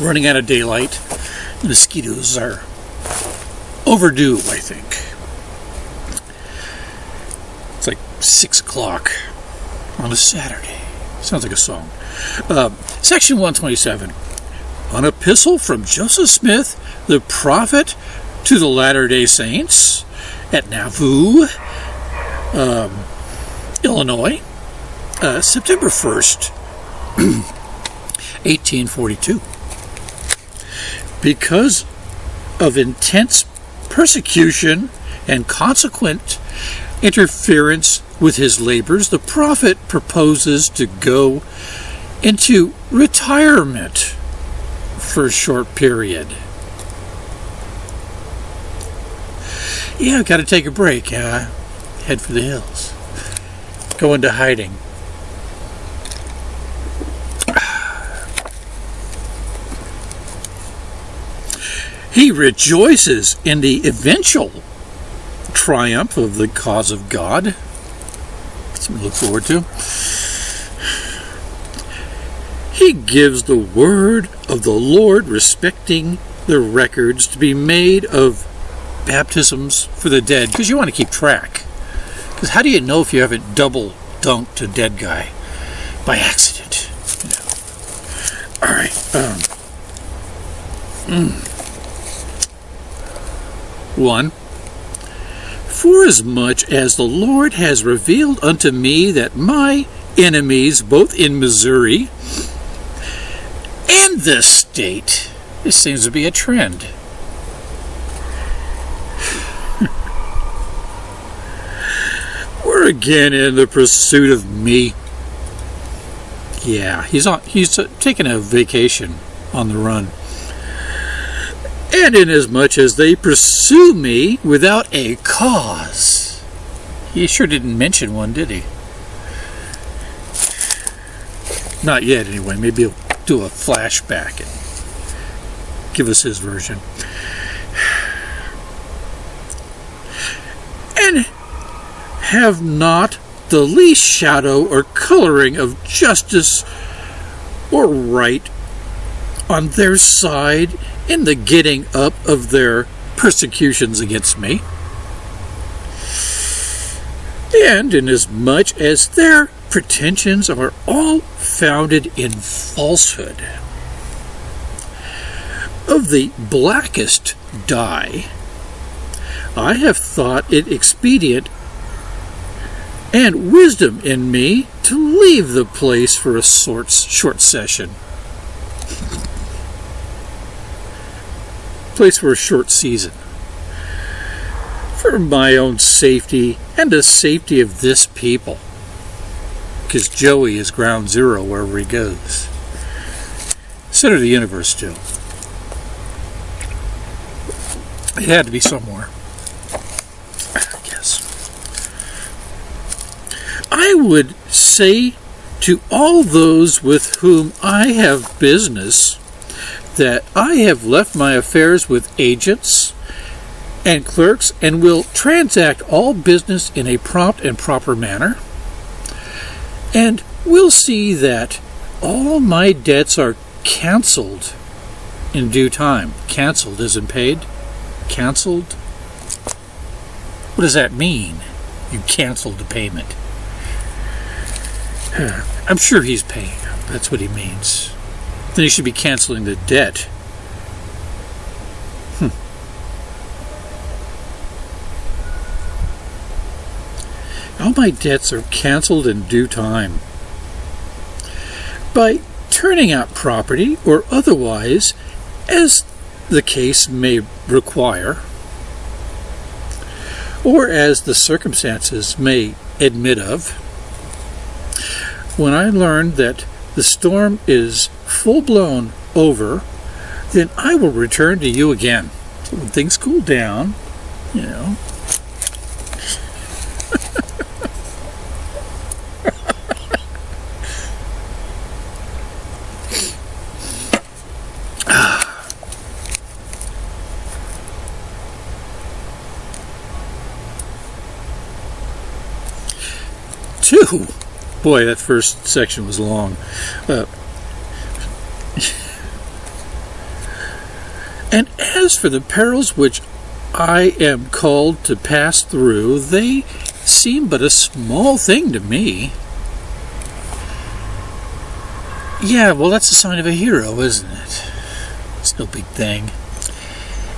Running out of daylight. Mosquitoes are overdue, I think. It's like 6 o'clock on a Saturday. Sounds like a song. Uh, section 127. An epistle from Joseph Smith, the prophet to the Latter day Saints at Nauvoo, um, Illinois, uh, September 1st, 1842. Because of intense persecution and consequent interference with his labors, the prophet proposes to go into retirement for a short period. Yeah, got to take a break. Uh, head for the hills. Go into hiding. He rejoices in the eventual triumph of the cause of God. Something to look forward to. He gives the word of the Lord respecting the records to be made of baptisms for the dead, because you want to keep track. Because how do you know if you haven't double dunked a dead guy by accident? Know. All right. Um, mm. One. Forasmuch as the Lord has revealed unto me that my enemies, both in Missouri and this state, this seems to be a trend. We're again in the pursuit of me. Yeah, he's on. He's taking a vacation on the run. And inasmuch as they pursue me without a cause, he sure didn't mention one, did he? Not yet, anyway. Maybe he'll do a flashback and give us his version. And have not the least shadow or coloring of justice or right on their side in the getting up of their persecutions against me. And inasmuch as their pretensions are all founded in falsehood, of the blackest dye, I have thought it expedient and wisdom in me to leave the place for a short, short session. Place for a short season. For my own safety and the safety of this people. Because Joey is ground zero wherever he goes. Center of the universe, too. It had to be somewhere. I guess. I would say to all those with whom I have business that I have left my affairs with agents and clerks and will transact all business in a prompt and proper manner. And will see that all my debts are canceled in due time. Canceled isn't paid. Canceled? What does that mean? You canceled the payment. I'm sure he's paying. That's what he means. Then he should be canceling the debt. Hmm. All my debts are canceled in due time. By turning out property or otherwise as the case may require, or as the circumstances may admit of, when I learn that the storm is full blown over, then I will return to you again. So when things cool down, you know. Two. Boy, that first section was long. Uh, and as for the perils which I am called to pass through, they seem but a small thing to me. Yeah, well, that's a sign of a hero, isn't it? It's no big thing.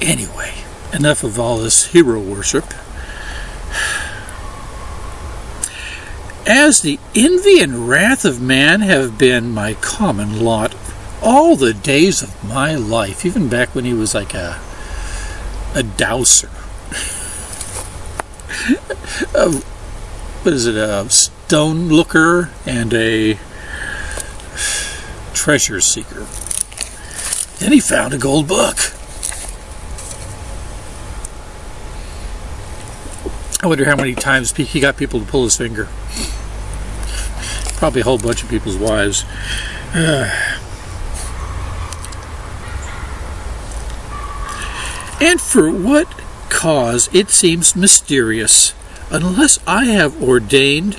Anyway, enough of all this hero worship. As the envy and wrath of man have been my common lot all the days of my life, even back when he was like a a dowser. a, what is it? A stone looker and a treasure seeker. Then he found a gold book. I wonder how many times he got people to pull his finger. Probably a whole bunch of people's wives. and for what cause it seems mysterious, unless I have ordained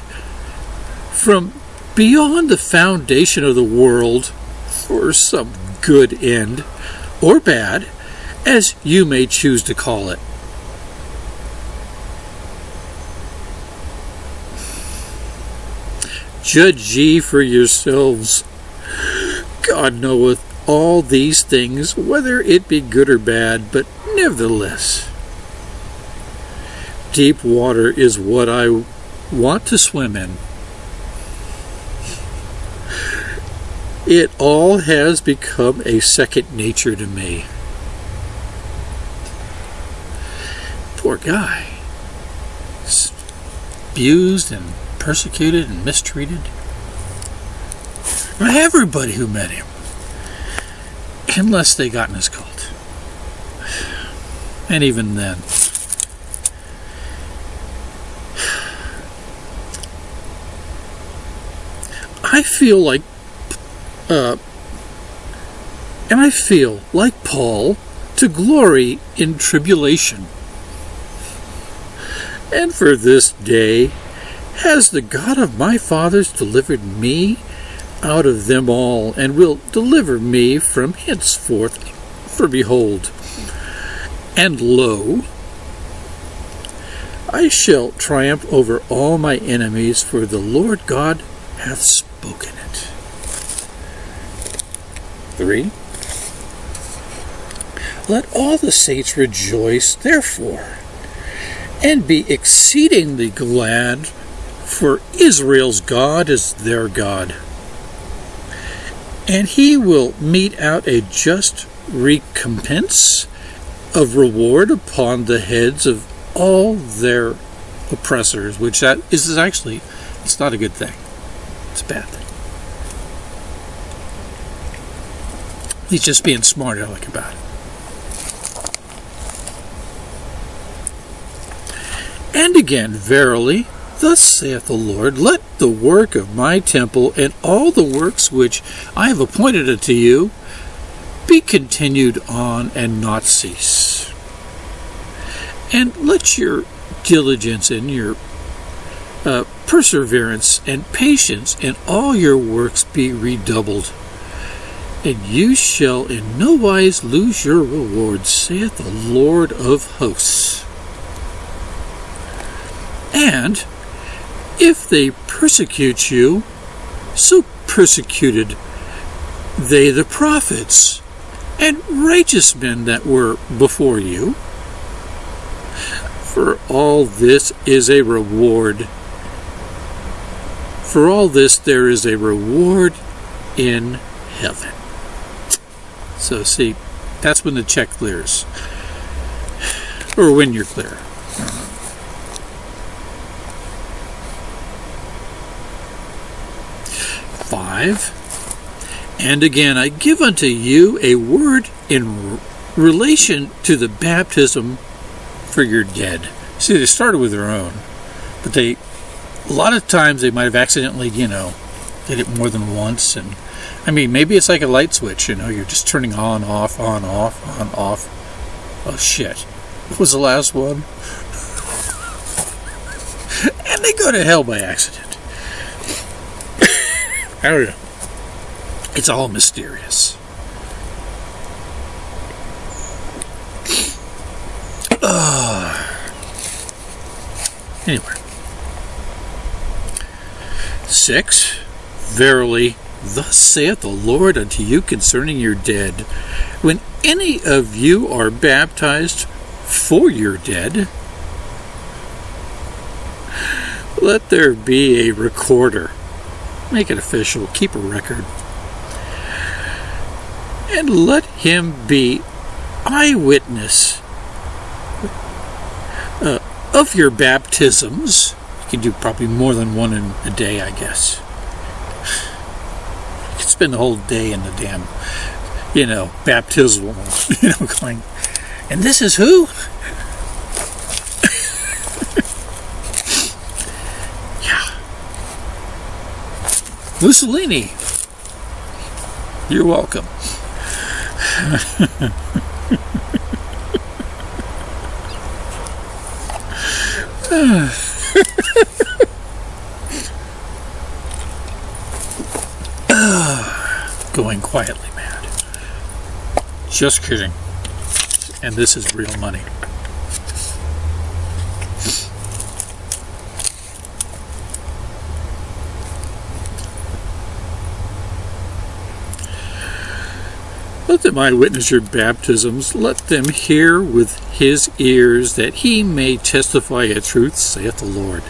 from beyond the foundation of the world for some good end, or bad, as you may choose to call it. Judge ye for yourselves. God knoweth all these things, whether it be good or bad, but nevertheless, deep water is what I want to swim in. It all has become a second nature to me. Poor guy. Abused and persecuted and mistreated. By everybody who met him. Unless they got in his cult. And even then. I feel like uh, and I feel, like Paul, to glory in tribulation. And for this day has the God of my fathers delivered me out of them all, and will deliver me from henceforth. For behold, and lo, I shall triumph over all my enemies, for the Lord God hath spoken. it. 3. Let all the saints rejoice, therefore, and be exceedingly glad, for Israel's God is their God. And he will mete out a just recompense of reward upon the heads of all their oppressors, which that is actually, it's not a good thing. It's a bad thing. He's just being smart aleck about it. And again, verily, thus saith the Lord, let the work of my temple and all the works which I have appointed unto you be continued on and not cease. And let your diligence and your uh, perseverance and patience and all your works be redoubled and you shall in no wise lose your reward, saith the Lord of hosts. And if they persecute you, so persecuted they the prophets and righteous men that were before you. For all this is a reward. For all this there is a reward in heaven. So see, that's when the check clears. Or when you're clear. Five. And again, I give unto you a word in relation to the baptism for your dead. See, they started with their own, but they, a lot of times they might have accidentally, you know, did it more than once and I mean, maybe it's like a light switch, you know, you're just turning on, off, on, off, on, off. Oh shit. What was the last one? and they go to hell by accident. I don't know. It's all mysterious. Uh, anyway. Six. Verily, thus saith the Lord unto you concerning your dead. When any of you are baptized for your dead, let there be a recorder. Make it official. Keep a record. And let him be eyewitness uh, of your baptisms. You can do probably more than one in a day, I guess. You can spend the whole day in the damn, you know, baptismal, you know, going, and this is who? Mussolini. You're welcome. Going quietly mad. Just kidding. And this is real money. Let them eyewitness your baptisms. Let them hear with his ears that he may testify a truth, saith the Lord.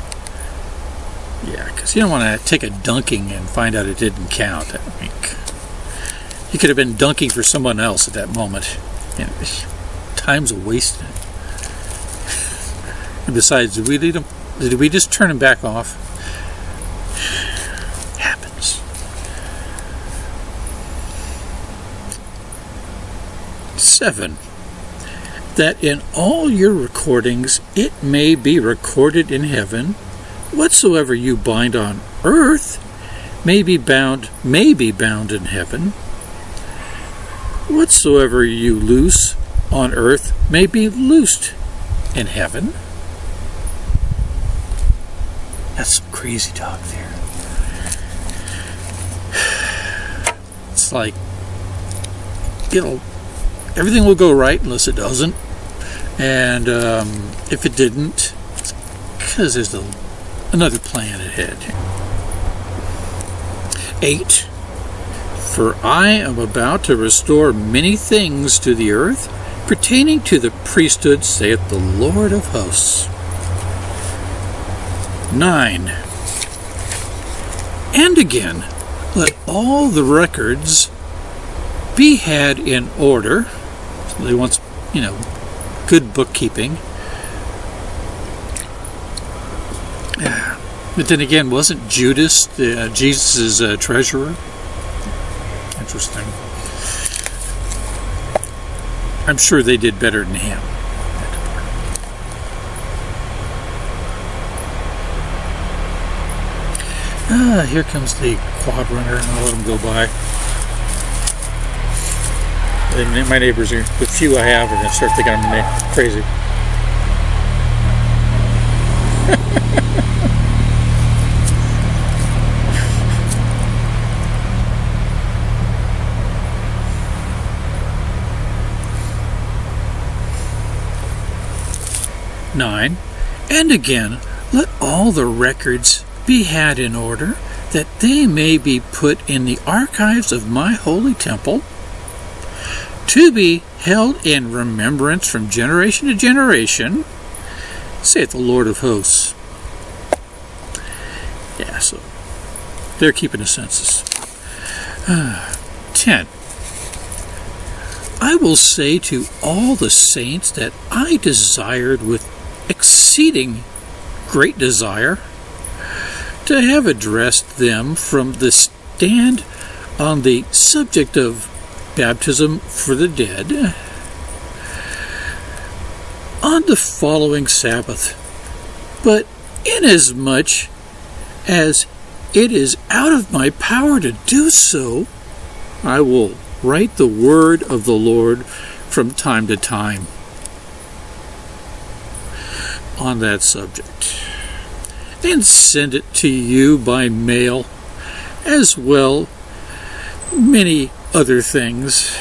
Yeah, because you don't want to take a dunking and find out it didn't count. I think you could have been dunking for someone else at that moment. You time's a waste. And besides, did we? Did we just turn him back off? Seven, that in all your recordings it may be recorded in heaven, whatsoever you bind on earth may be bound may be bound in heaven, whatsoever you loose on earth may be loosed in heaven. That's some crazy talk there. It's like, you know, everything will go right unless it doesn't. And um, if it didn't, because there's a, another plan ahead. Eight. For I am about to restore many things to the earth pertaining to the priesthood, saith the Lord of hosts. 9. And again, let all the records be had in order they want, you know, good bookkeeping. But then again, wasn't Judas the, uh, Jesus' uh, treasurer? Interesting. I'm sure they did better than him. Ah, here comes the quad runner, and I'll let him go by and my neighbors are, the few I have, are going to start thinking I'm crazy. Nine, and again, let all the records be had in order, that they may be put in the archives of my holy temple to be held in remembrance from generation to generation, saith the Lord of hosts. Yeah, so they're keeping a census. Uh, 10. I will say to all the saints that I desired with exceeding great desire to have addressed them from the stand on the subject of baptism for the dead on the following Sabbath. But inasmuch as it is out of my power to do so, I will write the word of the Lord from time to time on that subject and send it to you by mail as well many other things.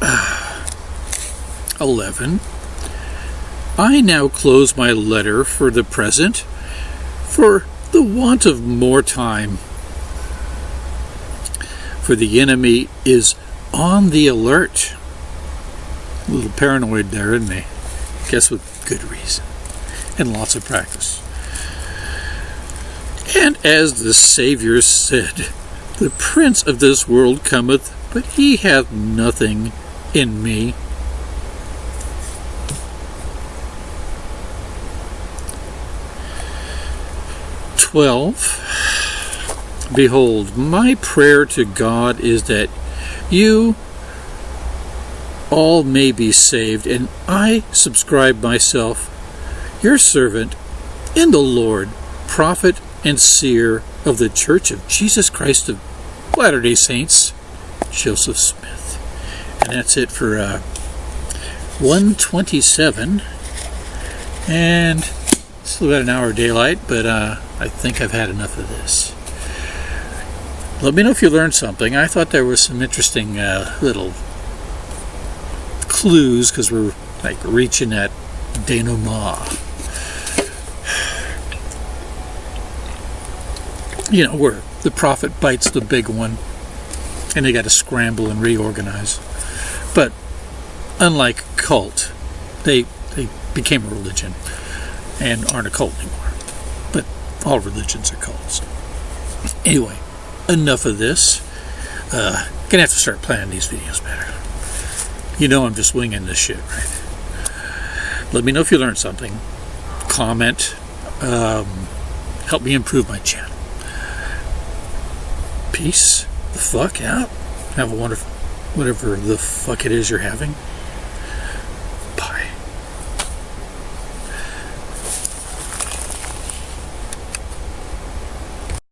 Eleven. I now close my letter for the present, for the want of more time. For the enemy is on the alert. A little paranoid there, isn't he? Guess with good reason and lots of practice. And as the Saviour said, The prince of this world cometh, but he hath nothing in me. Twelve. Behold, my prayer to God is that you all may be saved, and I subscribe myself, your servant, in the Lord, prophet and seer of the Church of Jesus Christ of Latter day Saints, Joseph Smith. And that's it for uh, 127. And still got an hour of daylight, but uh, I think I've had enough of this. Let me know if you learned something. I thought there was some interesting uh, little clues because we're like reaching that denouement. You know, where the prophet bites the big one and they got to scramble and reorganize. But unlike cult, they they became a religion and aren't a cult anymore. But all religions are cults. Anyway, enough of this. Uh, gonna have to start planning these videos better. You know I'm just winging this shit, right? Let me know if you learned something. Comment. Um, help me improve my channel peace the fuck out. Have a wonderful, whatever the fuck it is you're having.